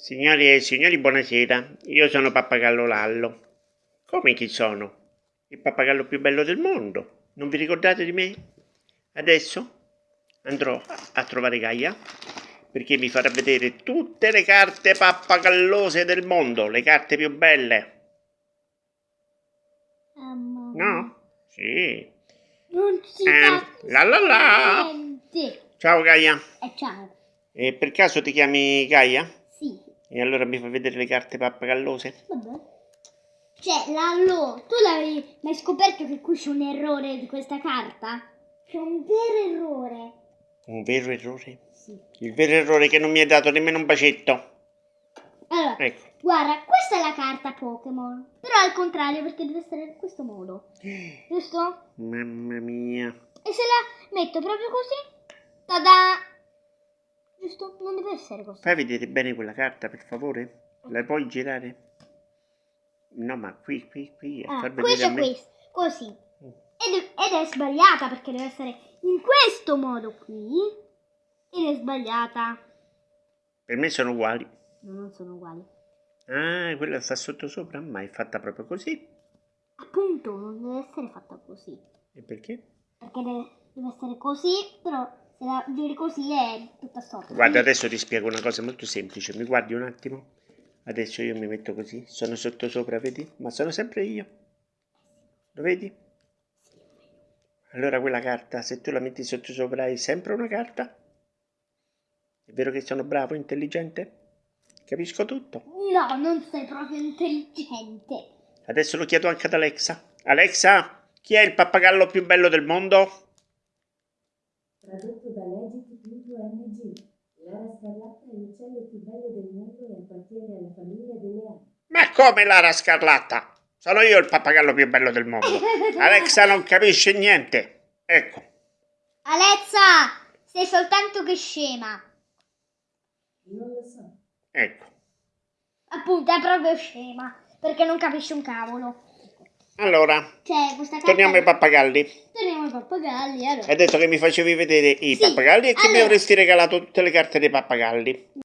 Signori e signori, buonasera. Io sono Pappagallo Lallo. Come chi sono? Il pappagallo più bello del mondo. Non vi ricordate di me? Adesso andrò a trovare Gaia perché mi farà vedere tutte le carte pappagallose del mondo, le carte più belle. No? Sì. Non si Eh, la la la. Ciao Gaia. Eh, ciao. E per caso ti chiami Gaia? E allora mi fai vedere le carte pappagallose? Vabbè. Cioè, Lallo, tu l'avevi mai scoperto che qui c'è un errore di questa carta? C'è un vero errore. Un vero errore? Sì. Il vero errore è che non mi hai dato nemmeno un bacetto. Allora, Ecco. guarda, questa è la carta Pokémon. Però al contrario, perché deve essere in questo modo. Giusto? Mamma mia. E se la metto proprio così, tada! Giusto? Non deve essere così. Fai vedere bene quella carta, per favore? La puoi girare? No, ma qui, qui, qui, a Ah, far qui c'è questo, così. Ed, ed è sbagliata perché deve essere in questo modo qui. Ed è sbagliata. Per me sono uguali. No, non sono uguali. Ah, quella sta sotto sopra, ma è fatta proprio così. Appunto, non deve essere fatta così. E perché? Perché deve, deve essere così, però se la giri così è tutta storta. Guarda, adesso ti spiego una cosa molto semplice. Mi guardi un attimo? Adesso io mi metto così. Sono sotto sopra, vedi? Ma sono sempre io. Lo vedi? Allora quella carta, se tu la metti sotto sopra, è sempre una carta? È vero che sono bravo, intelligente? Capisco tutto. No, non sei proprio intelligente. Adesso lo chiedo anche ad Alexa. Alexa, chi è il pappagallo più bello del mondo? Tradotto da Legit.ng. Lara Scarlatta è l'uccello più bello del mondo e appartiene alla famiglia delle api. Ma come Lara Scarlatta? Sono io il pappagallo più bello del mondo. Alexa non capisce niente. Ecco. Alezza, sei soltanto che scema. Non lo so. Ecco. Appunto, è proprio scema. Perché non capisce un cavolo. Allora, Cioè, torniamo ai pappagalli. Torniamo ai pappagalli, allora. Hai detto che mi facevi vedere i Sì, pappagalli e che mi allora- avresti regalato tutte le carte dei pappagalli.